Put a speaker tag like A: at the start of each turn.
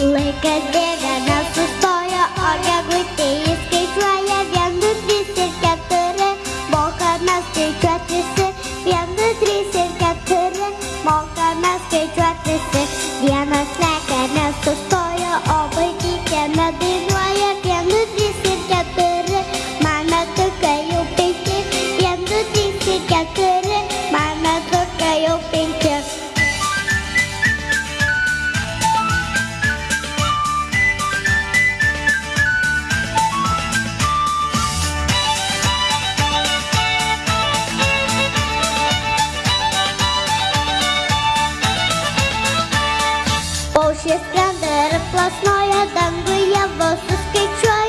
A: Like a devil skaičiuoti visi. Vienas šis skrenda ir plasnoja danguje vos suskaičiuoja